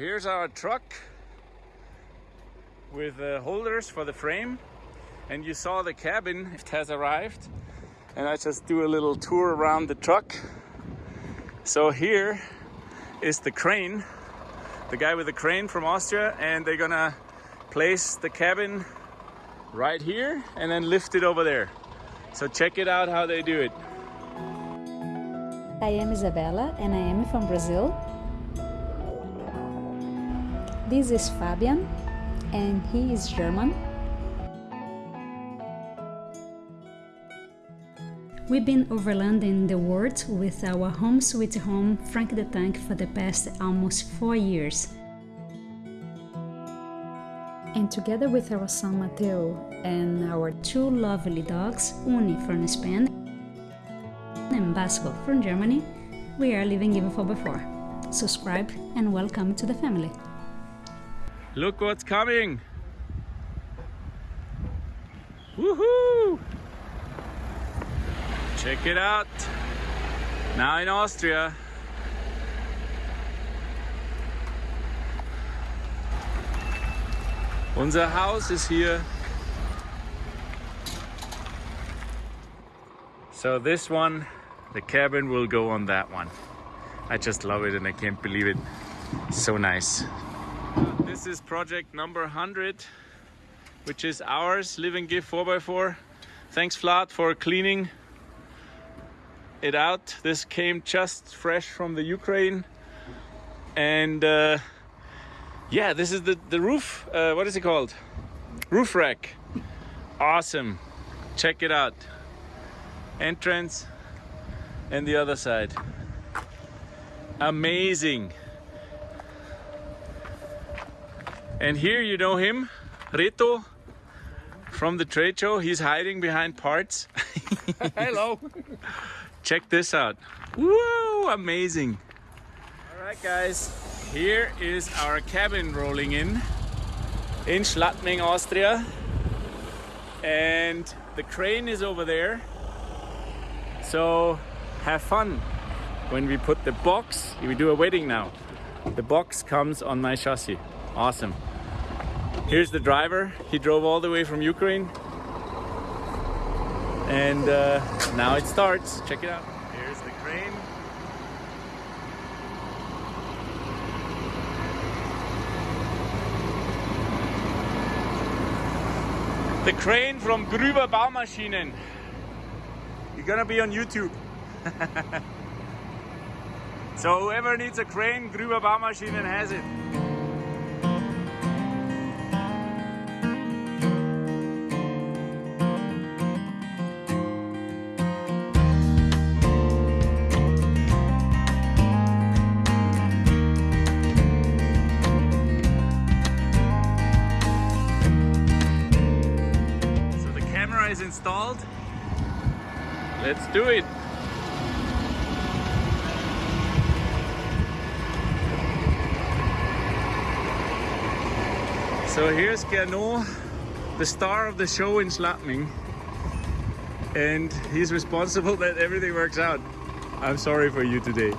here's our truck with uh, holders for the frame. And you saw the cabin it has arrived. And I just do a little tour around the truck. So here is the crane the guy with the crane from Austria. And they're gonna place the cabin right here and then lift it over there. So check it out how they do it. I am Isabella and I am from Brazil this is Fabian and he is German. We've been overlanding the world with our home sweet home Frank the Tank for the past almost four years. And together with our son Mateo and our two lovely dogs, Uni from Spain and Basco from Germany, we are living even for before. Subscribe and welcome to the family. Look what's coming! Woohoo! Check it out! Now in Austria. Unser Haus is here. So this one, the cabin will go on that one. I just love it and I can't believe it. So nice. This is project number 100, which is ours, Live and Give 4x4. Thanks Vlad for cleaning it out. This came just fresh from the Ukraine. And uh, yeah, this is the, the roof, uh, what is it called? Roof rack. Awesome. Check it out. Entrance and the other side. Amazing. And here you know him, Reto, from the trade show. He's hiding behind parts. Hello. Check this out. Whoa, amazing. All right, guys, here is our cabin rolling in, in Schladming, Austria. And the crane is over there. So have fun when we put the box, we do a wedding now. The box comes on my chassis. Awesome. Here's the driver. He drove all the way from Ukraine. And uh, now it starts. Check it out. Here's the crane. The crane from Grüber Baumaschinen. You're gonna be on YouTube. so whoever needs a crane, Grüber Baumaschinen has it. Is installed. Let's do it. So here's Gernot, the star of the show in Schladming. And he's responsible that everything works out. I'm sorry for you today.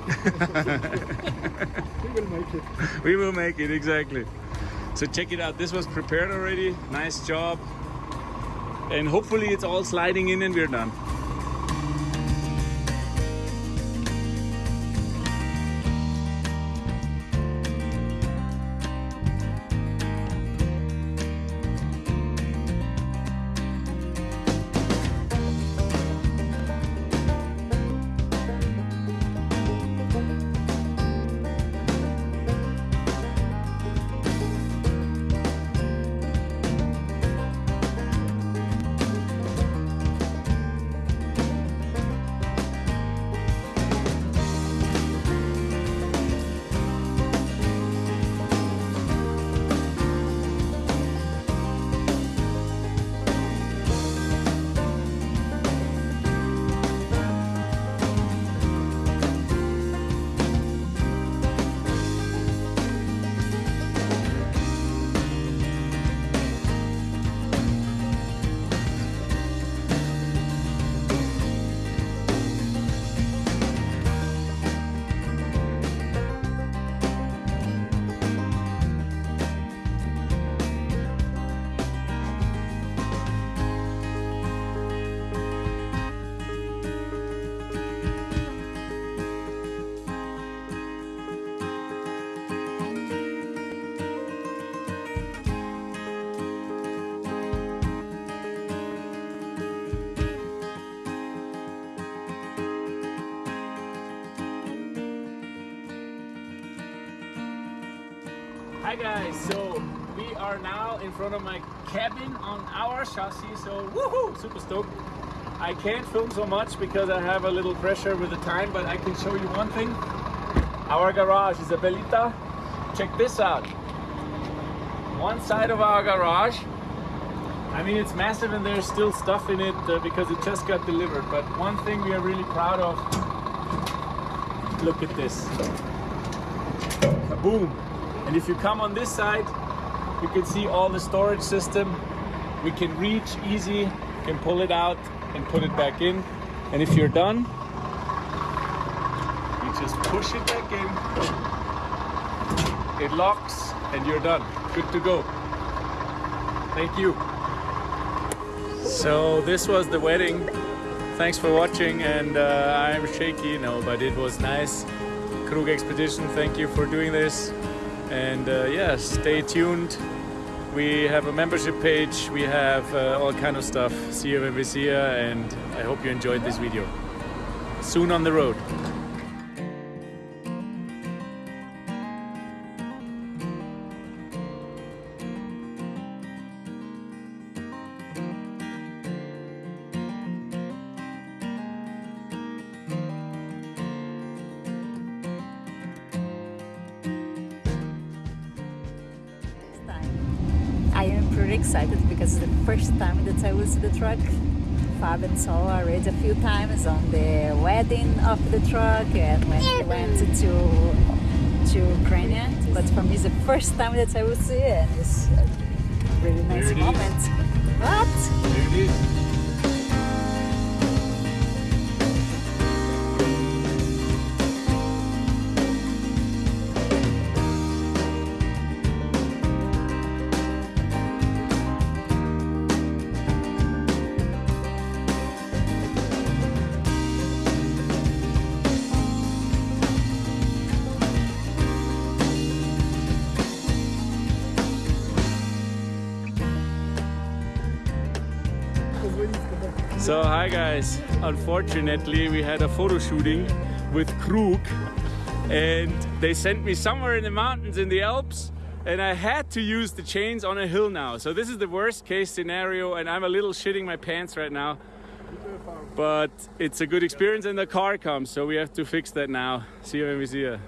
we will make it. We will make it, exactly. So check it out. This was prepared already. Nice job and hopefully it's all sliding in and we're done. Hi guys, so we are now in front of my cabin on our chassis, so woohoo, super stoked. I can't film so much because I have a little pressure with the time, but I can show you one thing. Our garage, is a Belita. check this out. One side of our garage, I mean it's massive and there's still stuff in it uh, because it just got delivered, but one thing we are really proud of, look at this. Kaboom! And if you come on this side, you can see all the storage system. We can reach easy, can pull it out and put it back in. And if you're done, you just push it back in. It locks and you're done. Good to go. Thank you. So this was the wedding. Thanks for watching and uh, I'm shaky, no, but it was nice. Krug Expedition, thank you for doing this. And uh, yeah, stay tuned. We have a membership page, we have uh, all kind of stuff. See you when we see you and I hope you enjoyed this video. Soon on the road. I pretty excited because the first time that I will see the truck. Fab Fabian saw already a few times on the wedding of the truck and when he went to to Ukraine. But for me, it's the first time that I will see it. And it's a really nice There it is. moment. What? So hi guys, unfortunately we had a photo shooting with Krug and they sent me somewhere in the mountains in the Alps and I had to use the chains on a hill now. So this is the worst case scenario and I'm a little shitting my pants right now. But it's a good experience and the car comes so we have to fix that now. See you when we see you.